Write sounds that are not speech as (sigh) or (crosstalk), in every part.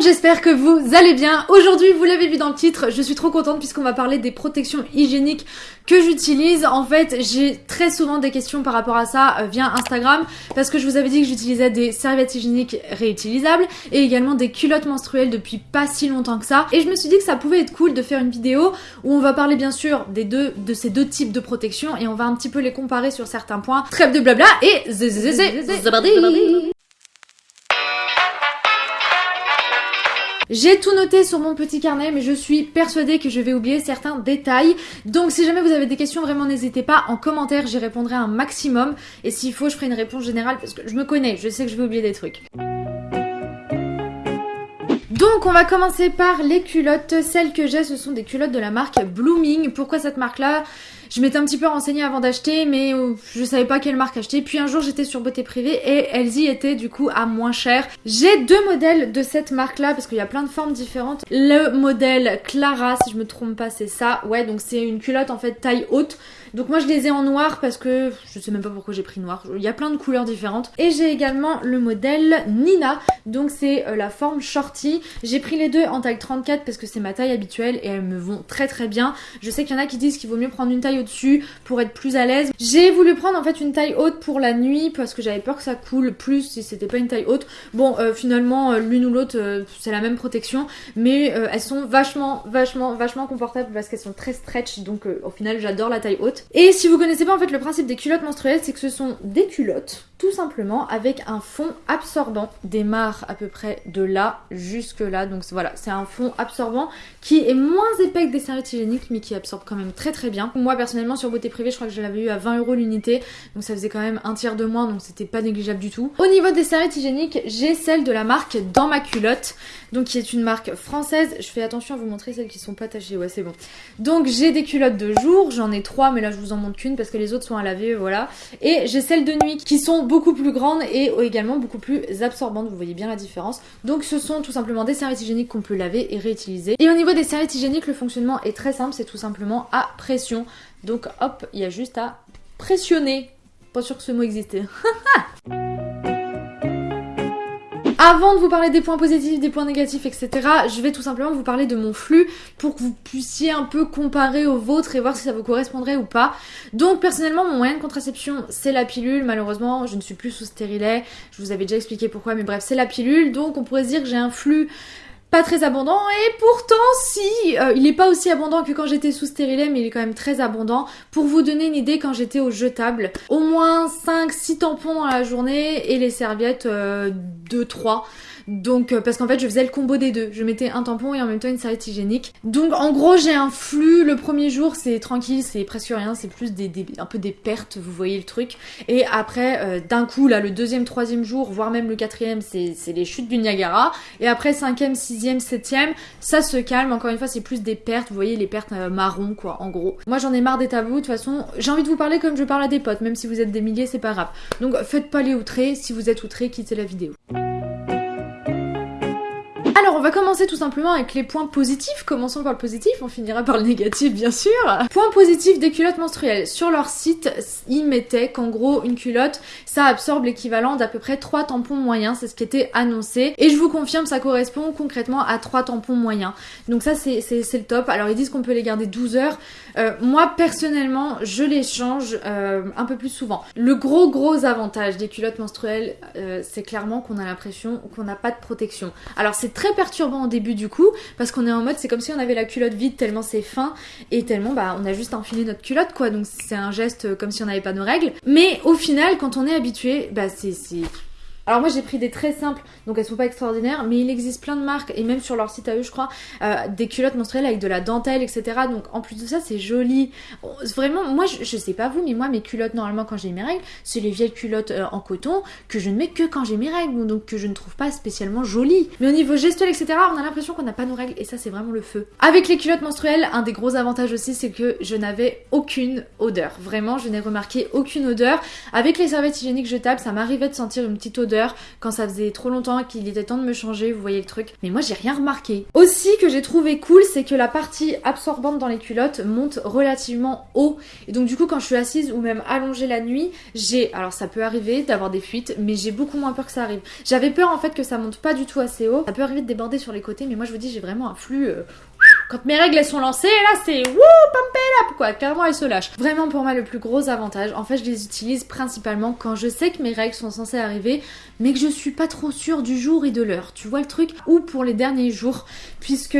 j'espère que vous allez bien. Aujourd'hui, vous l'avez vu dans le titre, je suis trop contente puisqu'on va parler des protections hygiéniques que j'utilise. En fait, j'ai très souvent des questions par rapport à ça euh, via Instagram parce que je vous avais dit que j'utilisais des serviettes hygiéniques réutilisables et également des culottes menstruelles depuis pas si longtemps que ça. Et je me suis dit que ça pouvait être cool de faire une vidéo où on va parler bien sûr des deux, de ces deux types de protections et on va un petit peu les comparer sur certains points. Trêve de blabla et J'ai tout noté sur mon petit carnet, mais je suis persuadée que je vais oublier certains détails. Donc si jamais vous avez des questions, vraiment n'hésitez pas en commentaire, j'y répondrai un maximum. Et s'il faut, je ferai une réponse générale parce que je me connais, je sais que je vais oublier des trucs. Donc on va commencer par les culottes. Celles que j'ai, ce sont des culottes de la marque Blooming. Pourquoi cette marque-là? Je m'étais un petit peu renseignée avant d'acheter, mais euh, je savais pas quelle marque acheter. Puis un jour, j'étais sur Beauté Privée et elles y étaient du coup à moins cher. J'ai deux modèles de cette marque-là parce qu'il y a plein de formes différentes. Le modèle Clara, si je me trompe pas, c'est ça. Ouais, donc c'est une culotte en fait taille haute. Donc moi je les ai en noir parce que je sais même pas pourquoi j'ai pris noir. Il y a plein de couleurs différentes. Et j'ai également le modèle Nina. Donc c'est euh, la forme shorty. J'ai pris les deux en taille 34 parce que c'est ma taille habituelle et elles me vont très très bien. Je sais qu'il y en a qui disent qu'il vaut mieux prendre une taille au-dessus pour être plus à l'aise. J'ai voulu prendre en fait une taille haute pour la nuit parce que j'avais peur que ça coule plus si c'était pas une taille haute. Bon euh, finalement euh, l'une ou l'autre c'est la même protection mais elles sont vachement vachement vachement confortables parce qu'elles sont très stretch donc au final j'adore la taille haute. Et si vous connaissez pas en fait le principe des culottes menstruelles, c'est que ce sont des culottes tout simplement avec un fond absorbant. Démarre à peu près de là jusque là. Donc voilà, c'est un fond absorbant qui est moins épais que des serviettes hygiéniques mais qui absorbe quand même très très bien. Moi personnellement sur beauté privée, je crois que je l'avais eu à 20 euros l'unité. Donc ça faisait quand même un tiers de moins donc c'était pas négligeable du tout. Au niveau des serviettes hygiéniques, j'ai celle de la marque Dans ma culotte. Donc qui est une marque française. Je fais attention à vous montrer celles qui sont pas tachées. Ouais c'est bon. Donc j'ai des culottes de jour, j'en ai trois mais là je vous en montre qu'une parce que les autres sont à laver voilà. Et j'ai celles de nuit qui sont beaucoup plus grandes et également beaucoup plus absorbantes, vous voyez bien la différence. Donc ce sont tout simplement des serviettes hygiéniques qu'on peut laver et réutiliser. Et au niveau des serviettes hygiéniques, le fonctionnement est très simple, c'est tout simplement à pression. Donc hop, il y a juste à pressionner. Pas sûr que ce mot existait. (laughs) Avant de vous parler des points positifs, des points négatifs, etc., je vais tout simplement vous parler de mon flux pour que vous puissiez un peu comparer au vôtre et voir si ça vous correspondrait ou pas. Donc personnellement, mon moyen de contraception, c'est la pilule. Malheureusement, je ne suis plus sous stérilet. Je vous avais déjà expliqué pourquoi, mais bref, c'est la pilule. Donc on pourrait se dire que j'ai un flux pas très abondant. Et pourtant si euh, il est pas aussi abondant que quand j'étais sous stérilet mais il est quand même très abondant. Pour vous donner une idée quand j'étais au jetable au moins 5 6 tampons dans la journée et les serviettes euh, 2 3 donc euh, parce qu'en fait je faisais le combo des deux. Je mettais un tampon et en même temps une serviette hygiénique. Donc en gros j'ai un flux. Le premier jour c'est tranquille, c'est presque rien, c'est plus des, un peu des pertes, vous voyez le truc. Et après euh, d'un coup là le deuxième, troisième jour, voire même le quatrième, c'est les chutes du Niagara. Et après cinquième, sixième, septième, ça se calme. Encore une fois c'est plus des pertes, vous voyez les pertes euh, marron quoi en gros. Moi j'en ai marre des tabous. De toute façon j'ai envie de vous parler comme je parle à des potes, même si vous êtes des milliers c'est pas grave. Donc faites pas les outrés. Si vous êtes outrés, quittez la vidéo. On va commencer tout simplement avec les points positifs. Commençons par le positif, on finira par le négatif bien sûr. Point positif des culottes menstruelles. Sur leur site, ils mettaient qu'en gros une culotte, ça absorbe l'équivalent d'à peu près 3 tampons moyens, c'est ce qui était annoncé. Et je vous confirme, ça correspond concrètement à 3 tampons moyens. Donc ça c'est le top. Alors ils disent qu'on peut les garder 12 heures. Euh, moi personnellement, je les change euh, un peu plus souvent. Le gros gros avantage des culottes menstruelles, euh, c'est clairement qu'on a l'impression qu'on n'a pas de protection. Alors c'est très perturbant au début du coup, parce qu'on est en mode c'est comme si on avait la culotte vide tellement c'est fin et tellement bah on a juste enfilé notre culotte quoi, donc c'est un geste comme si on n'avait pas nos règles. Mais au final, quand on est habitué, bah c'est alors moi j'ai pris des très simples, donc elles sont pas extraordinaires, mais il existe plein de marques, et même sur leur site à eux je crois, euh, des culottes menstruelles avec de la dentelle, etc. Donc en plus de ça c'est joli. Vraiment, moi je, sais pas vous, mais moi mes culottes normalement quand j'ai mes règles, c'est les vieilles culottes euh, en coton que je ne mets que quand j'ai mes règles, donc que je ne trouve pas spécialement jolies. Mais au niveau gestuel, etc., on a l'impression qu'on n'a pas nos règles, et ça c'est vraiment le feu. Avec les culottes menstruelles, un des gros avantages aussi c'est que je n'avais aucune odeur. Vraiment, je n'ai remarqué aucune odeur. Avec les serviettes hygiéniques jetables, ça m'arrivait de sentir une petite odeur quand ça faisait trop longtemps qu'il était temps de me changer, vous voyez le truc. Mais moi j'ai rien remarqué. Aussi que j'ai trouvé cool, c'est que la partie absorbante dans les culottes monte relativement haut. Et donc du coup quand je suis assise ou même allongée la nuit, j'ai... Alors ça peut arriver d'avoir des fuites, mais j'ai beaucoup moins peur que ça arrive. J'avais peur en fait que ça monte pas du tout assez haut. Ça peut arriver de déborder sur les côtés, mais moi je vous dis j'ai vraiment un flux... Euh, quand mes règles elles sont lancées, là c'est wouh, pump it up quoi, clairement elles se lâchent. Vraiment pour moi le plus gros avantage, en fait je les utilise principalement quand je sais que mes règles sont censées arriver, mais que je suis pas trop sûre du jour et de l'heure, tu vois le truc? Ou pour les derniers jours, puisque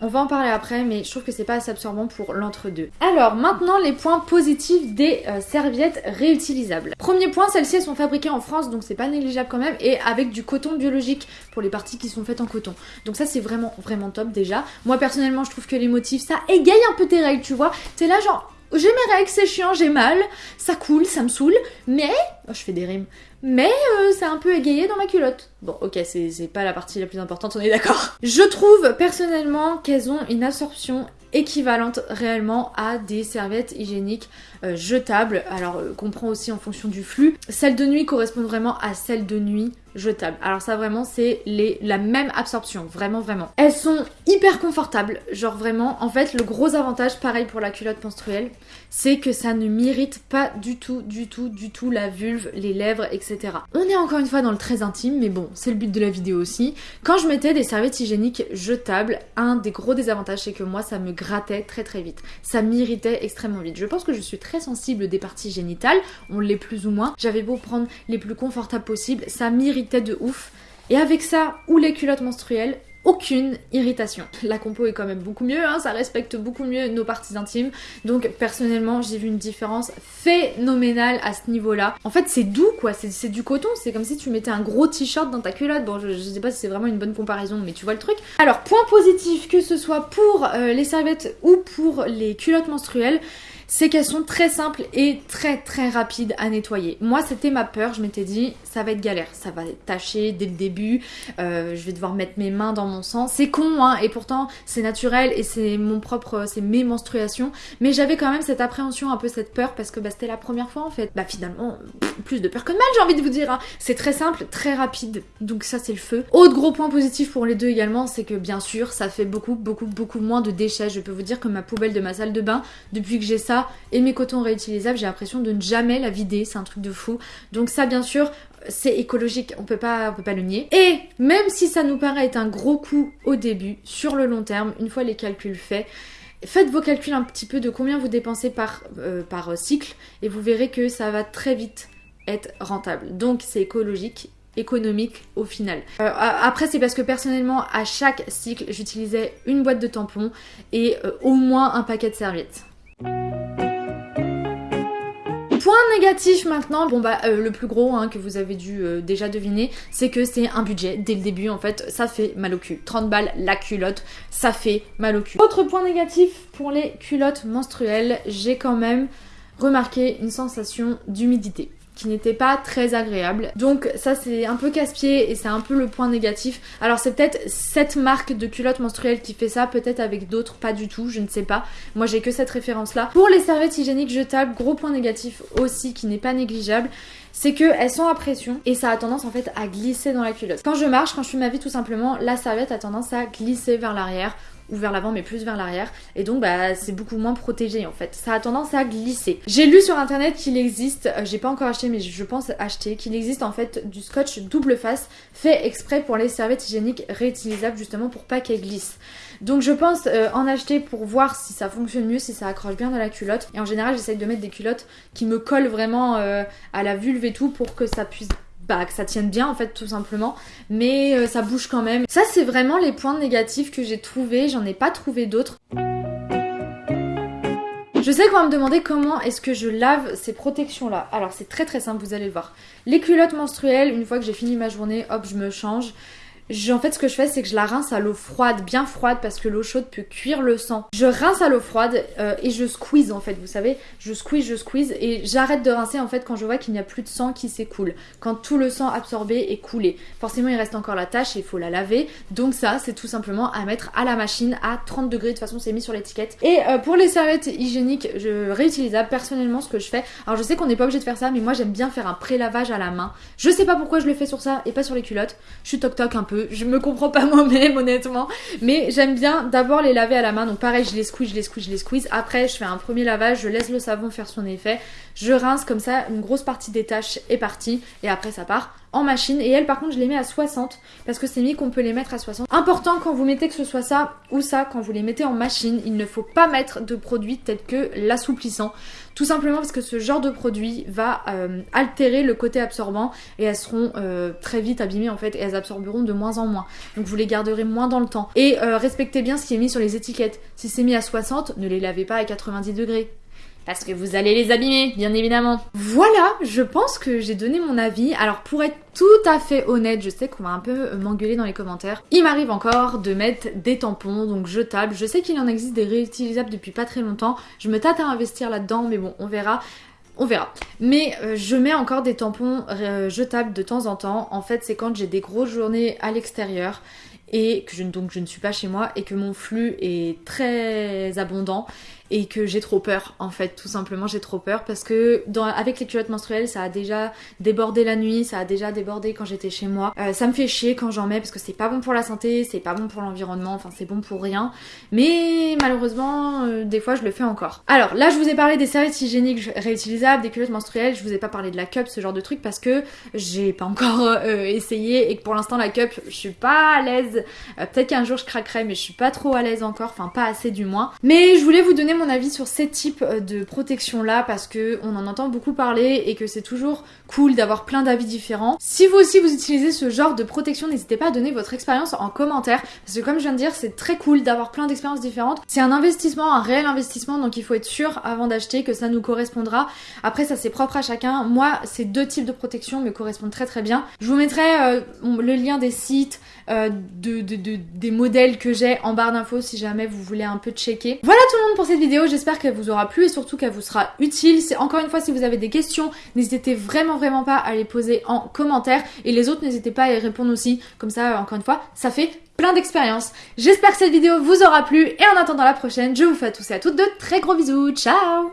on va en parler après, mais je trouve que c'est pas assez absorbant pour l'entre-deux. Alors maintenant les points positifs des euh, serviettes réutilisables. Premier point, celles-ci elles sont fabriquées en France, donc c'est pas négligeable quand même, et avec du coton biologique pour les parties qui sont faites en coton. Donc ça c'est vraiment vraiment top déjà. Moi personnellement je trouve que les motifs ça égaye un peu tes règles, tu vois. T'es là genre j'ai mes règles, c'est chiant, j'ai mal, ça coule, ça me saoule, mais... Oh, je fais des rimes. Mais euh, c'est un peu égayé dans ma culotte. Bon, ok, c'est pas la partie la plus importante, on est d'accord. Je trouve personnellement qu'elles ont une absorption équivalente réellement à des serviettes hygiéniques euh, jetables. Alors, euh, qu'on prend aussi en fonction du flux. Celles de nuit correspondent vraiment à celles de nuit jetables. Alors ça vraiment c'est la même absorption, vraiment vraiment. Elles sont hyper confortables, genre vraiment. En fait le gros avantage, pareil pour la culotte menstruelle, c'est que ça ne m'irrite pas du tout, du tout, du tout la vulve, les lèvres, etc. On est encore une fois dans le très intime, mais bon, c'est le but de la vidéo aussi. Quand je mettais des serviettes hygiéniques jetables, un des gros désavantages c'est que moi ça me grattait très très vite. Ça m'irritait extrêmement vite. Je pense que je suis très sensible des parties génitales, on l'est plus ou moins. J'avais beau prendre les plus confortables possibles, ça m'irritait de ouf. Et avec ça, ou les culottes menstruelles, aucune irritation. La compo est quand même beaucoup mieux, hein, ça respecte beaucoup mieux nos parties intimes. Donc personnellement, j'ai vu une différence phénoménale à ce niveau-là. En fait, c'est doux quoi, c'est du coton, c'est comme si tu mettais un gros t-shirt dans ta culotte. Bon, je, sais pas si c'est vraiment une bonne comparaison, mais tu vois le truc. Alors, point positif, que ce soit pour euh, les serviettes ou pour les culottes menstruelles, c'est qu'elles sont très simples et très très rapides à nettoyer. Moi c'était ma peur, je m'étais dit ça va être galère, ça va être taché dès le début, euh, je vais devoir mettre mes mains dans mon sang. C'est con hein, et pourtant c'est naturel et c'est mon propre, c'est mes menstruations. Mais j'avais quand même cette appréhension, un peu cette peur parce que bah, c'était la première fois en fait. Bah finalement, plus de peur que de mal j'ai envie de vous dire. Hein. C'est très simple, très rapide, donc ça c'est le feu. Autre gros point positif pour les deux également, c'est que bien sûr ça fait beaucoup beaucoup beaucoup moins de déchets. Je peux vous dire que ma poubelle de ma salle de bain, depuis que j'ai ça, et mes cotons réutilisables, j'ai l'impression de ne jamais la vider, c'est un truc de fou. Donc ça bien sûr, c'est écologique, on peut pas peut pas le nier. Et même si ça nous paraît être un gros coup au début, sur le long terme, une fois les calculs faits, Faites vos calculs un petit peu de combien vous dépensez par, euh, cycle et vous verrez que ça va très vite être rentable. Donc c'est écologique économique au final. Euh, après c'est parce que personnellement à chaque cycle j'utilisais une boîte de tampons et euh, au moins un paquet de serviettes. Point négatif maintenant, bon bah euh, le plus gros hein, que vous avez dû euh, déjà deviner, c'est que c'est un budget dès le début en fait, ça fait mal au cul. 30 balles la culotte, ça fait mal au cul. Autre point négatif pour les culottes menstruelles, j'ai quand même remarqué une sensation d'humidité qui n'était pas très agréable. Donc ça c'est un peu casse-pied et c'est un peu le point négatif. Alors c'est peut-être cette marque de culotte menstruelle qui fait ça, peut-être avec d'autres pas du tout, je ne sais pas. Moi j'ai que cette référence là. Pour les serviettes hygiéniques jetables, gros point négatif aussi qui n'est pas négligeable, c'est qu'elles sont à pression et ça a tendance en fait à glisser dans la culotte. Quand je marche, quand je fais ma vie tout simplement, la serviette a tendance à glisser vers l'arrière ou vers l'avant mais plus vers l'arrière. Et donc bah c'est beaucoup moins protégé en fait. Ça a tendance à glisser. J'ai lu sur internet qu'il existe euh, j'ai pas encore acheté mais je pense acheter qu'il existe en fait du scotch double face fait exprès pour les serviettes hygiéniques réutilisables justement pour pas qu'elles glissent. Donc je pense euh, en acheter pour voir si ça fonctionne mieux, si ça accroche bien dans la culotte. Et en général j'essaye de mettre des culottes qui me collent vraiment euh, à la vulve et tout pour que ça puisse bah, que ça tienne bien en fait tout simplement mais euh, ça bouge quand même ça c'est vraiment les points négatifs que j'ai trouvé j'en ai pas trouvé d'autres je sais qu'on va me demander comment est-ce que je lave ces protections là. Alors c'est très très simple, vous allez le voir. Les culottes menstruelles, une fois que j'ai fini ma journée, hop, je me change. En fait, ce que je fais, c'est que je la rince à l'eau froide, bien froide, parce que l'eau chaude peut cuire le sang. Je rince à l'eau froide euh, et je squeeze en fait, vous savez, je squeeze, je squeeze et j'arrête de rincer en fait quand je vois qu'il n'y a plus de sang qui s'écoule, quand tout le sang absorbé est coulé. Forcément, il reste encore la tâche et il faut la laver. Donc ça, c'est tout simplement à mettre à la machine à 30 degrés. De toute façon, c'est mis sur l'étiquette. Et euh, pour les serviettes hygiéniques je, réutilisables, personnellement, ce que je fais, alors je sais qu'on n'est pas obligé de faire ça, mais moi j'aime bien faire un pré-lavage à la main. Je sais pas pourquoi je le fais sur ça et pas sur les culottes. Je suis toc toc un peu. Je me comprends pas (laughs) moi-même, honnêtement. Mais j'aime bien d'abord les laver à la main. Donc pareil, je les squeeze, je les squeeze, je les squeeze. Après, je fais un premier lavage, je laisse le savon faire son effet. Je rince comme ça, une grosse partie des tâches est partie. Et après, ça part en machine. Et elles, par contre, je les mets à 60 parce que c'est mis qu'on peut les mettre à 60. Important quand vous mettez que ce soit ça ou ça, quand vous les mettez en machine, il ne faut pas mettre de produits tels que l'assouplissant. Tout simplement parce que ce genre de produit va euh, altérer le côté absorbant et elles seront euh, très vite abîmées en fait et elles absorberont de moins en moins. Donc vous les garderez moins dans le temps. Et euh, respectez bien ce qui est mis sur les étiquettes. Si c'est mis à 60, ne les lavez pas à 90 degrés parce que vous allez les abîmer, bien évidemment. Voilà, je pense que j'ai donné mon avis. Alors pour être tout à fait honnête, je sais qu'on va un peu m'engueuler dans les commentaires. Il m'arrive encore de mettre des tampons, donc jetables. Je sais qu'il en existe des réutilisables depuis pas très longtemps. Je me tâte à investir là-dedans, mais bon, on verra. On verra. Mais euh, je mets encore des tampons euh, jetables de temps en temps. En fait, c'est quand j'ai des grosses journées à l'extérieur et que je, donc je ne suis pas chez moi et que mon flux est très abondant et que j'ai trop peur en fait tout simplement j'ai trop peur parce que dans, avec les culottes menstruelles ça a déjà débordé la nuit ça a déjà débordé quand j'étais chez moi. Euh, ça me fait chier quand j'en mets parce que c'est pas bon pour la santé c'est pas bon pour l'environnement enfin c'est bon pour rien. Mais malheureusement euh, des fois je le fais encore. Alors là je vous ai parlé des serviettes hygiéniques réutilisables des culottes menstruelles. Je vous ai pas parlé de la cup ce genre de truc parce que j'ai pas encore euh, essayé et que pour l'instant la cup je suis pas à l'aise peut-être qu'un jour je craquerai mais je suis pas trop à l'aise encore enfin pas assez du moins mais je voulais vous donner mon avis sur ces types euh, de protection là parce que on en entend beaucoup parler et que c'est toujours cool d'avoir plein d'avis différents. Si vous aussi vous utilisez ce genre de protection, n'hésitez pas à donner votre expérience en commentaire parce que comme je viens de dire, c'est très cool d'avoir plein d'expériences différentes. C'est un investissement, un réel investissement donc il faut être sûr avant d'acheter que ça nous correspondra. Après ça c'est propre à chacun. Moi, ces deux types de protection me correspondent très très bien. Je vous mettrai euh, le lien des sites, euh, de, des modèles que j'ai en barre d'infos si jamais vous voulez un peu checker. Voilà tout le monde pour cette vidéo, j'espère qu'elle vous aura plu et surtout qu'elle vous sera utile. C'est encore une fois si vous avez des questions, n'hésitez vraiment vraiment pas à les poser en commentaire et les autres n'hésitez pas à y répondre aussi. Comme ça, encore une fois, ça fait plein d'expérience. J'espère que cette vidéo vous aura plu et en attendant la prochaine, je vous fais à tous et à toutes de très gros bisous. Ciao